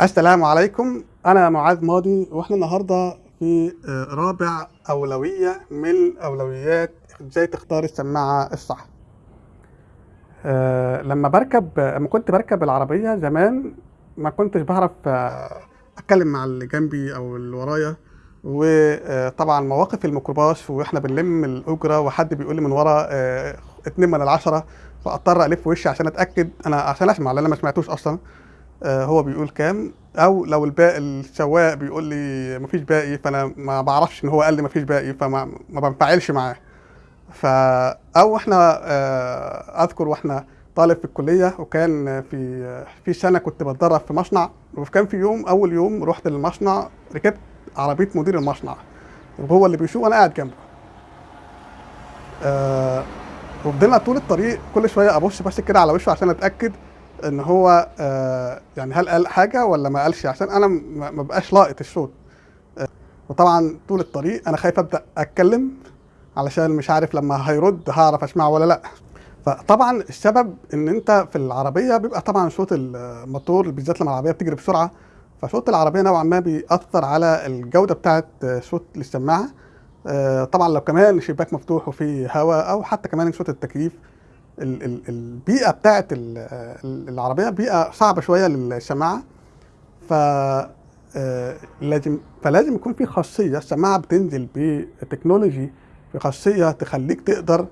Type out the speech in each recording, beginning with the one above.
السلام عليكم. أنا معاذ ماضي وإحنا النهارده في آه، رابع أولوية من أولويات إزاي تختار السماعة الصح. آه، لما بركب لما كنت بركب العربية زمان ما كنتش بعرف آه، أتكلم مع اللي جنبي أو اللي ورايا. وطبعا مواقف الميكروباص وإحنا بنلم الأجرة وحد بيقول لي من ورا آه، اتنين من العشرة فأضطر ألف وشي عشان أتأكد. أنا عشان أسمع لأن أنا ما سمعتوش أصلا. آه، هو بيقول كام؟ أو لو الباقي السواق بيقول لي مفيش باقي فأنا ما بعرفش إن هو قال لي مفيش باقي فما ما بنفعلش معاه. ف أو إحنا آه، أذكر وإحنا طالب في الكلية وكان في في سنة كنت بتدرب في مصنع وكان في يوم أول يوم رحت للمصنع ركبت عربية مدير المصنع وهو اللي بيسوق وأنا قاعد جنبه. آه وفضلنا طول الطريق كل شوية أبص بس كده على وشه عشان أتأكد إن هو آه يعني هل قال حاجة ولا ما قالش؟ عشان أنا ما بقاش لاقط الصوت آه وطبعا طول الطريق أنا خايف أبدأ أتكلم علشان مش عارف لما هيرد هعرف أسمعه ولا لأ. فطبعا السبب إن أنت في العربية بيبقى طبعا صوت الموتور بالذات لما العربية بتجري بسرعة فصوت العربية نوعا ما بيأثر على الجودة بتاعه صوت السماعه آه، طبعا لو كمان الشباك مفتوح وفي هواء أو حتى كمان صوت التكييف ال- ال- البيئة بتاعه ال- ال- العربية بيئة صعبة شوية للسماعه ف آه، لازم فلازم يكون في خاصية. السماعه بتنزل بتكنولوجي بخاصيه تخليك تقدر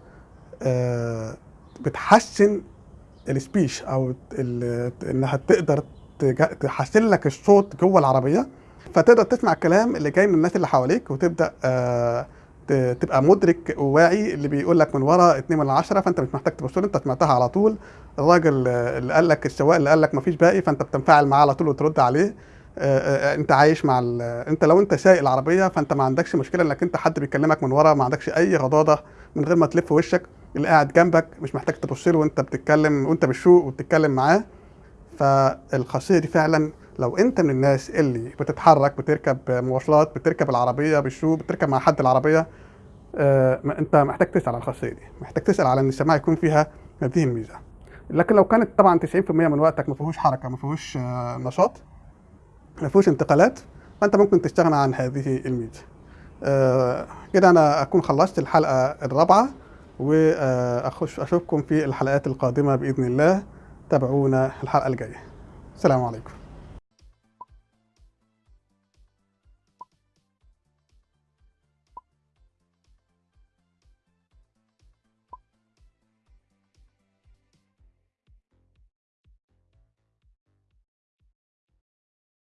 آه، بتحسن السبيش أو إنها تقدر تحسن لك الصوت جوه العربية. فتقدر تسمع الكلام اللي جاي من الناس اللي حواليك وتبدأ آه، تبقى مدرك وواعي اللي بيقول لك من ورا 2 من عشرة فانت مش محتاج تبص انت سمعتها على طول. الراجل آه، اللي قال لك السواق اللي قال لك مفيش باقي فانت بتنفعل معاه على طول وترد عليه. آه، آه، انت عايش مع ال- انت لو انت سايق العربية فانت ما عندكش مشكلة انك انت حد بيكلمك من ورا ما عندكش اي غضاضة من غير ما تلف وشك اللي قاعد جنبك مش محتاج تبص له وانت بتتكلم وانت بتسوق وبتتكلم معاه. فالخاصية دي فعلا لو انت من الناس اللي بتتحرك بتركب مواصلات بتركب العربية بالسوق بتركب مع حد العربية آه، انت محتاج تسأل على الخاصية دي. محتاج تسأل على إن السماعه يكون فيها هذه الميزة. لكن لو كانت طبعا 90% من وقتك ما فيهوش حركة ما فيهوش آه، نشاط ما فيهوش انتقالات فأنت ممكن تستغنى عن هذه الميزة. آه، كده أنا أكون خلصت الحلقة الرابعة وأخش أشوفكم في الحلقات القادمة بإذن الله. تابعونا الحلقة الجاية. السلام عليكم.